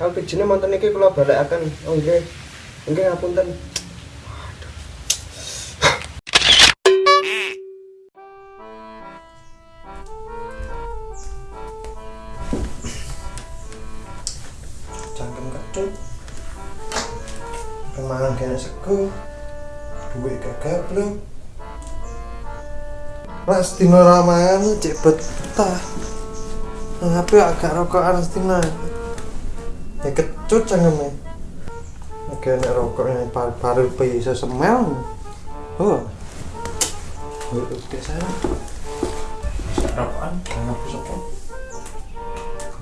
nggih LPG-ne monten iki kula balekaken Oh nggih. Nggih ngapunten. Cangkem kecut. Kemangan kena sego. Duit gak gablok Ras dino ramangan cek betah Tapi agak rokokan Stina Ya kecut cangkemnya Oke, nek rokoknya par baru bisa semel. Oh. Bisa rokokan, bisa kok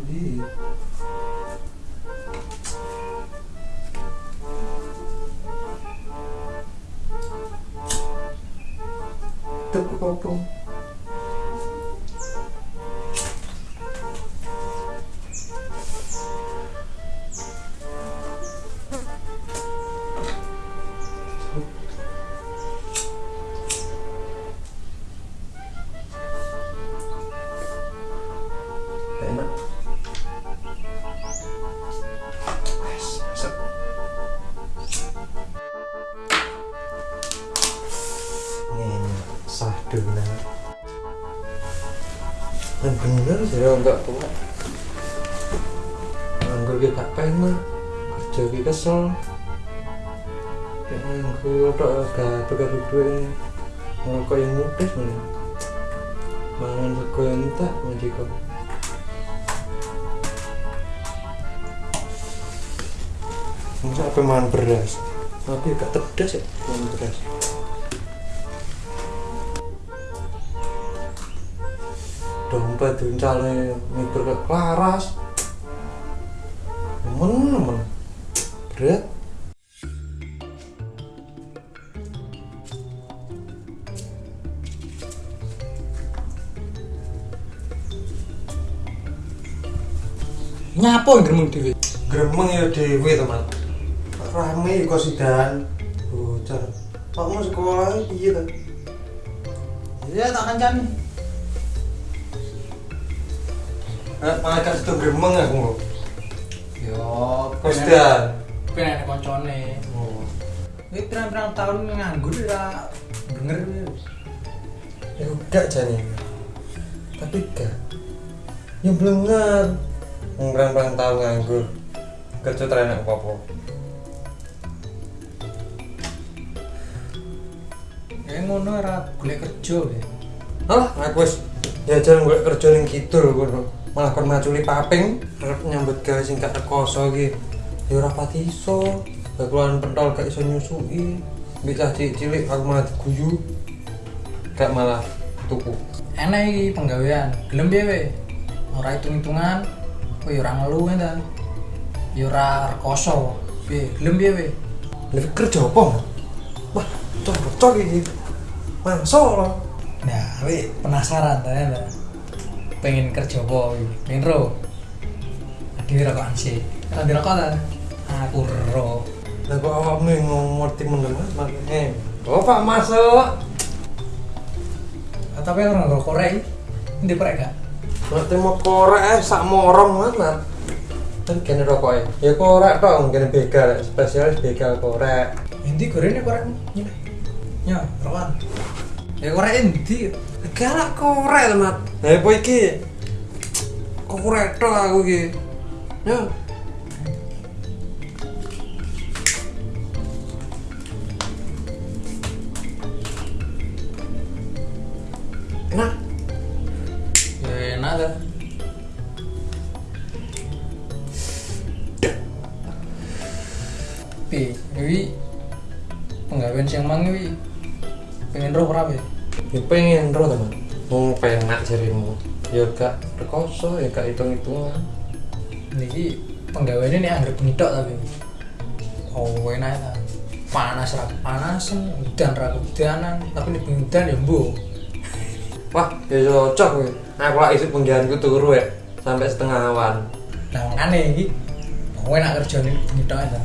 Iya Tuh, kopong dulu Dan bener sih ya enggak tua Nganggur ki gak pengen Kerja ki kesel. Kayak nganggur tok gak pegang duit. Ngerokok yang mudah mana Mangan sego yang entak majikan Masa apa makan beras? Tapi gak tedas ya makan beras. Dompet duncale mikir ke klaras. Nemen nemen. Berat. Nyapa yang gremeng dhewe? Gremeng ya dewe teman. Rame kok sidan. Bocor. Pakmu sekolah piye ta? Ya tak kancan. Eh, malah gak situ gremeng aku. Yo, sidan? pengen koncone. Oh. Ini pirang-pirang tahun nganggur ya denger Ya udah jane. Tapi gak. Ya blenger. Ngerang-rang tau nganggur. Kerja terenak apa-apa. Kayak ngono ora golek kerja ya. Alah, aku wis jajan golek kerja ning kidul kono. Malah kon maculi paping arep nyambut gawe sing gak rekoso iki. Ya ora pati iso. Pentol gak iso nyusui. Bisa cilik-cilik aku malah diguyu. Gak malah tuku. Enak iki penggawean. Gelem piye we? Ora hitung-hitungan. Kowe ya ora ngeluh ta. Ya ora rekoso. Piye? Gelem piye we? Lah kerja apa? Wah, cocok iki. Loh. Nah, we penasaran ta ya. Pengen kerja apa? Pengen ro. Dhewe rokokan sih. Ora dirokok ta? Aku ro. Lah kok awakmu ngerti meneng makane. Oh, Pak masuk. Ah, Tapi orang nggak korek, ini korek gak? Ngerti mau korek eh sak morong mana? Kan kene rokoke. Ya korek tok kene begal, spesialis begal korek. Endi gorengnya korek ini? Ya, rokokan. Ya korek endi? Galak korek, Mat. Lah apa iki? Korek tok aku iki. Ya. enak Ya enak ta. Pi, iki penggawean sing mang iki pengen roh Pi? ya pengen roh teman mau penak jarimu ya gak rekoso ya gak hitung hitungan Niki penggaweane nek anggere bengi tok tapi. Oh, enak ta. Panas ra panasan, udan ra udanan, tapi nek bengi udan ya mbuh. wah ya cocok gue aku lah isi penggianku turu ya sampai setengah awan Lah makane iki mau enak kerjane bengi tok ta.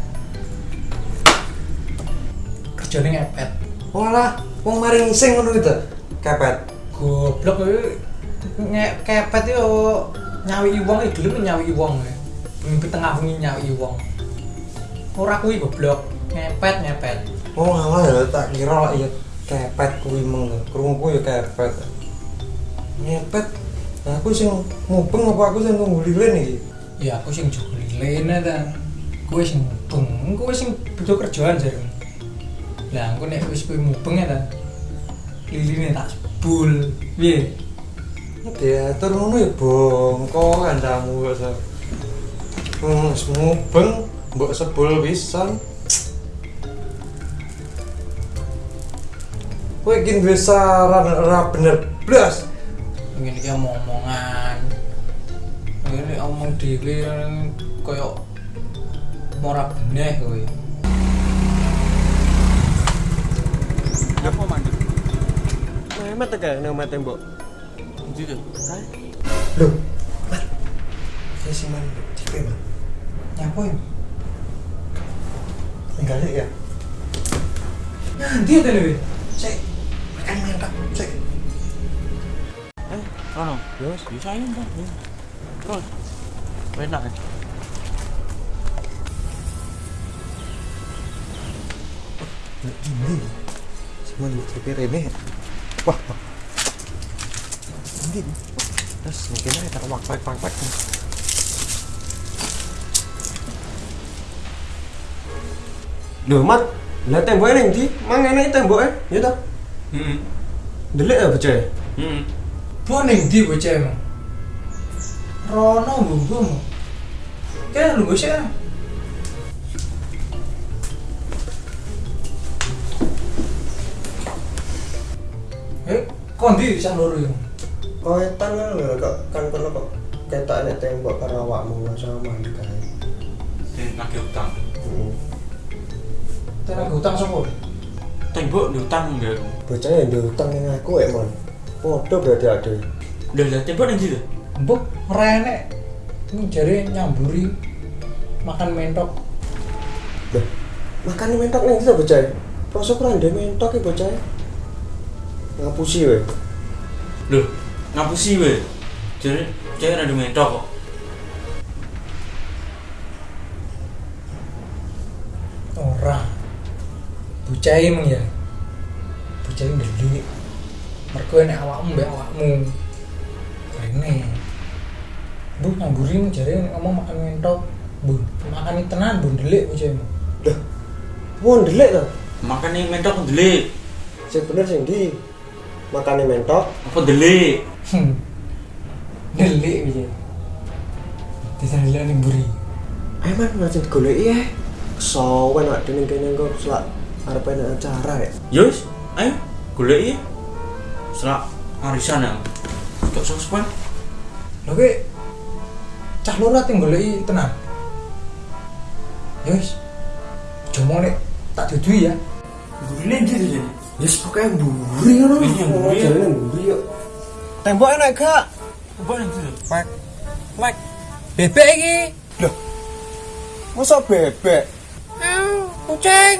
Kerjane ngepet. Walah wong mari ngising ngono itu kepet. Goblok kuwi nge kepet yo nyawi wong iki gelem nyawi wong. Mimpi tengah wengi nyawi wong. Ora kuwi goblok, ngepet ngepet. oh ngalah ya tak kira lah iya. Kepet kuwi meng krungku ya kepet. Ngepet? Nah aku sing mubeng apa aku sing tunggu lilin iki? Ya aku sing jogo lilene ta. Kowe sing mubeng, kowe sing butuh kerjaan jarene. Lah aku nek wis kowe mubeng ya ta. Liline tak sebul. Piye? diatur ngono ya bongko kancamu kok so hmm, mubeng mbok sebul pisan kowe iki duwe saran ora bener blas Ngene iki omong-omongan. Ngene omong dhewe koyo ora bener kowe. Apa mandek? Memet tekan nang mate mbok. Ndi to? lho mat saya sih man tipe man Nyapa ya? tinggal ya Nanti ya tele. sik makan mantap sik Eh, Rono. Ya wis. Bisa ya, Mbak. Ya. Terus. Enak. ya? ini semua di tipe rene wah wah. ini terus mungkin aja tak wak wak wak wak Lho, Mat. Lah temboke ning ndi? Mang enek temboke, ya ta? Heeh. Delik ya bocah. Heeh. Bo ning ndi bocah emang? Rono mbungkum. Kayak lu sih kan? Eh, kok ndi bisa loro ya? Oh, etan kan lho kok kan kono kok ketok nek tembok karo awakmu sama mandi kae. Sing lagi utang. Heeh. Tenan hutang sapa? Tembok di utang enggak. Bocah yang diutang ning aku ya, Mon. Podo berarti ade. Udah lah tembok ndi to? Mbok ora enek. Ini jare nyamburi makan mentok. Lah, makan mentok ndi to bocah? Rasa kurang ndek mentok iki bocah. Ngapusi we. Loh, ngapusi we. Jadi cewek ada mentok kok. Ora. Bocah emang ya. Bocah ini ndelik. Mergo nek awakmu mbek awakmu. Rene. Bu nyamburin jare ngomong makan mentok. Bu, makan ini tenan bu ndelik bocah emang. Lah, mau delik to? Makan nih mentok delik. Sing bener sing ndi? Makane mentok, Apa delik? Hmm. Ndelik bocah. Bisa ndelik ning buri. ayo man langsung digoleki ya. Kesawen awak dene kene kok selak arep enak acara ya. Yus, ayo golek ya. Selak arisan ya. Kok sospan? Lho kowe cah loro ate goleki tenan. Ya wis. Jomo nek tak dudui ya. Golek ndi to jadi? Wis pokoke mburi ngono. Iya, mburi. Oh, jalane mburi yo. Tembok enak gak? Apa yang to? Mak. Mak. Bebek iki. Masa bebek? Kucing.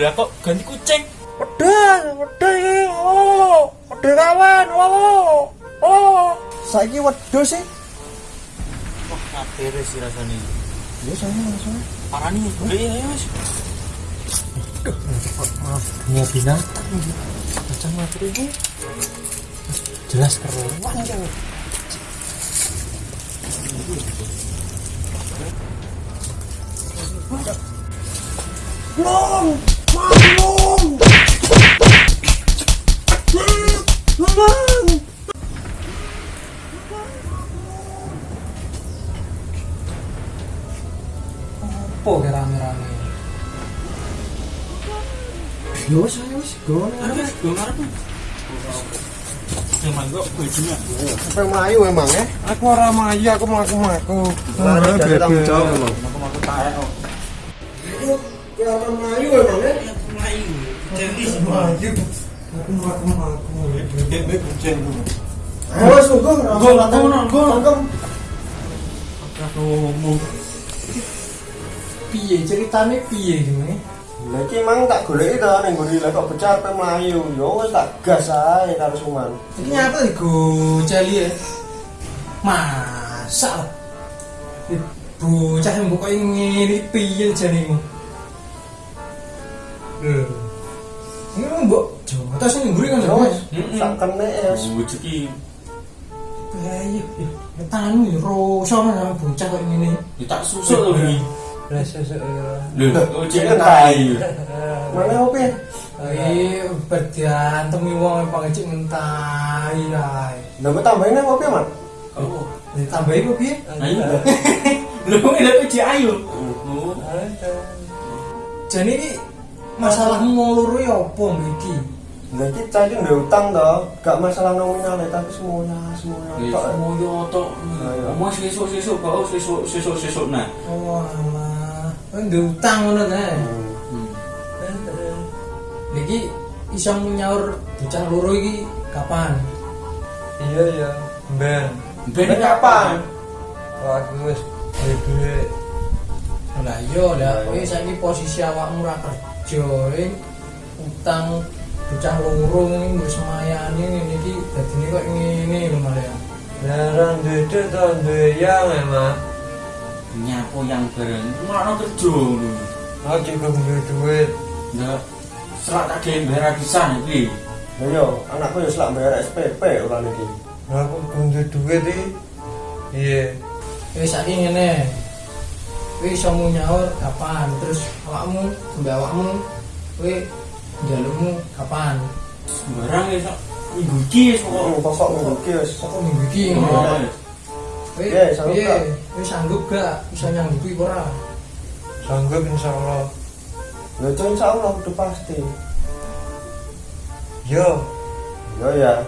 Lah kok ganti kucing? Wedhus, wedhus iki. Oh, wedhus kawan. Oh. Oh. Saiki wedhus sih. Wah, kabeh sih rasane. Ya sana langsung. Parani golek ya Duh, binatang ini. Macam macam ini jelas keruan jauh Ya. Arep wis go ngarep. Yang manggo bojone. Sampai melayu emang ya. Aku ora mayu, aku mlaku-mlaku. Lari dari tanggung jawab emang. Aku taek kok. Ya orang melayu emang ya. Melayu. Jadi Mayu. Aku mlaku-mlaku. Bebek kucing dulu. Wis go. Go, go, go. Tangkem. aku ngomong. piye ceritane piye gimana Lah iki mang tak goleki to ning nggon lah kok bocah ape melayu. Ya wis tak gas ae karo Suman. ini nyata nih go celi ya masa lah Ih, bocah yang buka ini piye jadimu Lho. ini mau mbok jota sih ngguri kan Ya ya wis. Tak kene ya. wis. Rezeki. Ayo, ya tanu ya roso sama bocah kok ini Ya tak susuk lho iki. Lho, kan tai. Mana opo? Ayo, berdiantemi wong pangecik mentai ae. Lah mbok tambahin apa man? Oh. Ditambahi kok piye? Ayo. Lho, ini ojek ayo. Oh. Jane iki masalahmu wong loro ya apa iki? Lah iki cah ndek utang to. Gak masalah nominal ya, tapi semuanya semuanya tok. moyo tok. Omong sesuk-sesuk kok sesuk sesuk-sesuk nah. Oh ndek utang ngono ta? Hmm. Iki iso nyaur bocah loro iki kapan? Iya ya. Ben. Ben kapan? Aku wis duwe duit. Lah iya lah, kowe saiki posisi awakmu ora kerja, eh, utang bocah loro ini wis semayani ngene iki dadine kok ngene lho malah. Lah ora duwe duit to duwe yang emang. Nyapo yang bareng. Mulane kerja lho. Aku juga duwe duit. Lah serak tak dhewe bayar pisan iki. Yo, anakku yo selak bayar SPP ora niki. Lah aku duwe duit iki. Iya. Wis saiki ngene. Kowe iso mau nyaur kapan? Terus awakmu, mbak awakmu kowe njalukmu kapan? Sembarang wis minggu iki wis Oh, pokok. pokok minggu iki wis. Pokok minggu iki Oh, ngono. Kowe Iya, sanggup gak? Kowe sanggup gak iso nyanggupi ora? Sanggup insyaallah. Lah cok insyaallah udah pasti. Yo. Yo ya.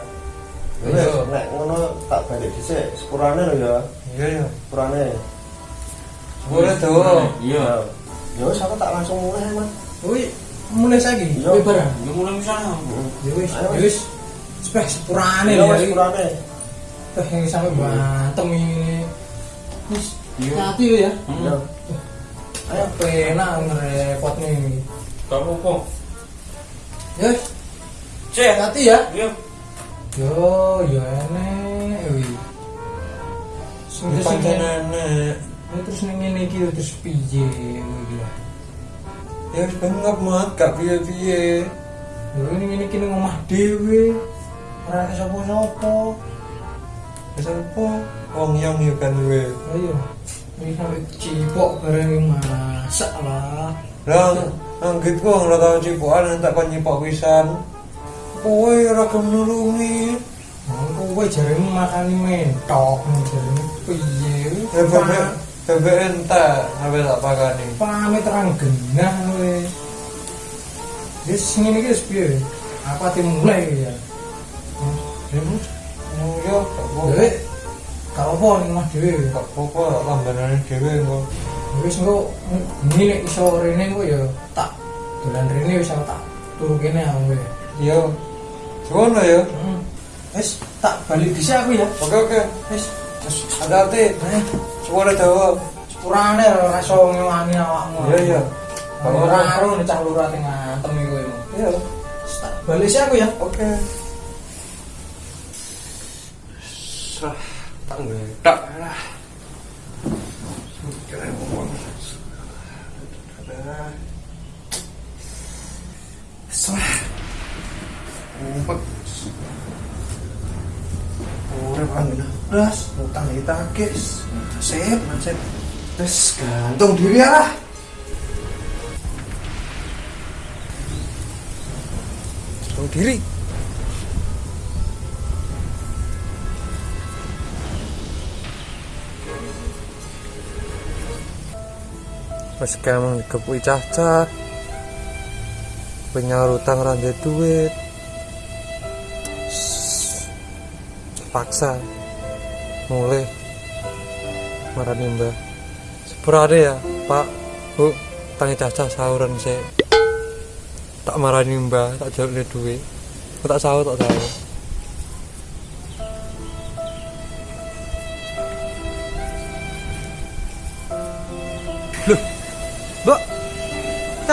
Wis Iya. nek ngono tak balik dhisik sepurane lho ya. Iya ya. Sepurane. Boleh tuh. Iya. Ya wis aku tak langsung mulai, Mas. Kowe mulai saiki Iya. kowe barang. Ya mulai misalnya. Ya wis, Ayo, ya wis. Sepurane Ya ya. sepurane. Yang sampe bantem ini. Iya. hati ya. Ya. Hmm. Ayo penak ngerepot nih. Gak apa-apa. Ya, Cek. hati ya. Iya. Yo, yo enek wi. Terus Pancen ngene- enek. ini terus ning ngene iki terus piye. Ya wis bengap mat gak piye-piye. Yo ini ngene iki ning omah dhewe. Ora sapa-sapa. Wis apa? Wong yang yo kan duwe. Ayo. Ini sampe cipok bareng masak lah. Lah, anggit ku ora tau cipokan tak kon nyipok pisan. Kowe ora gelem nulungi. Nah, kowe jarene makani mentok jarene piye? Ya bebek entek ape tak pakani. pamit terang genah kowe. Wis ngene iki wis piye? Apa dimulai ya? Ibu, gak apa-apa. Dewe kalau apa ning omah dhewe. Gak apa-apa lambanane dhewe engko. Wis engko ini nek iso rene engko ya tak dolan rene wis tak turu kene aku. Yo. Ngono ya. Hmm. Wis tak balik dhisik aku ya. Oke oke. Wis hati-hati. eh Suara dawa. sepurane ora iso ngewangi awakmu. Iya iya. Kalau ora karo nek cah lurah teng ngantem iki kowe. Iya. Wis tak balik sih aku ya. Oke. Serah tak ngedak lah. Kira ngomong. Serah. Ngumpet. Urip angin das, utang ditakis. Nasib, nasib. Terus gantung diri lah. Gantung diri. Wis kemeng dikepui cacah. Penyaur utang ra ndek duit. Paksa. Mulai marani mbah. Sepurane ya, Pak. Bu, tangi cacah sauran sih. Tak marani mbah, tak jaluk duit. Tak sahur, tak sahur.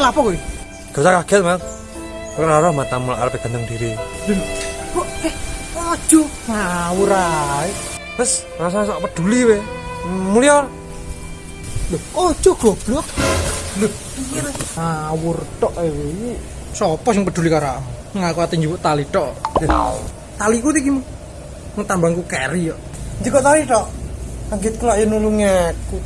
Apa kowe? Gak usah kaget, Mas. Kau ora matamu arep ganteng diri. Kok eh ojo ngawur ae. Wes, rasa sok peduli we. Mulia. Lho, ojo goblok. Lho, piye? Ngawur tok iki. Sopo sing peduli karo aku? Ngaku ati njupuk tali tok. Taliku iki tambangku carry yo. Jika tadi tok. Kaget kula ya nulungi aku.